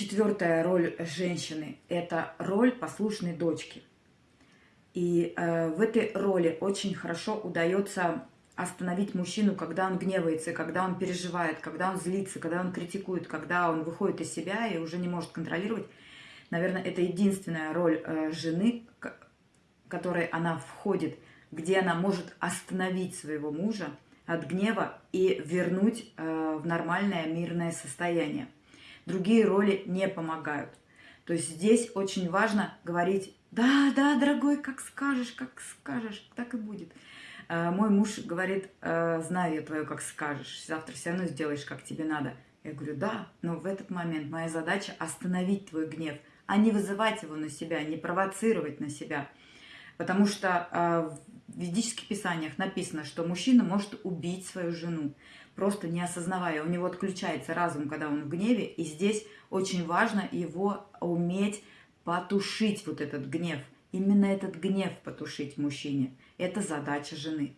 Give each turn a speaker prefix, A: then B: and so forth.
A: Четвертая роль женщины – это роль послушной дочки. И э, в этой роли очень хорошо удается остановить мужчину, когда он гневается, когда он переживает, когда он злится, когда он критикует, когда он выходит из себя и уже не может контролировать. Наверное, это единственная роль э, жены, которой она входит, где она может остановить своего мужа от гнева и вернуть э, в нормальное мирное состояние. Другие роли не помогают. То есть здесь очень важно говорить, да, да, дорогой, как скажешь, как скажешь, так и будет. Э, мой муж говорит, э, знаю я твою, как скажешь, завтра все равно сделаешь, как тебе надо. Я говорю, да, но в этот момент моя задача остановить твой гнев, а не вызывать его на себя, не провоцировать на себя. Потому что э, в ведических писаниях написано, что мужчина может убить свою жену, просто не осознавая. У него отключается разум, когда он в гневе, и здесь очень важно его уметь потушить вот этот гнев. Именно этот гнев потушить мужчине. Это задача жены.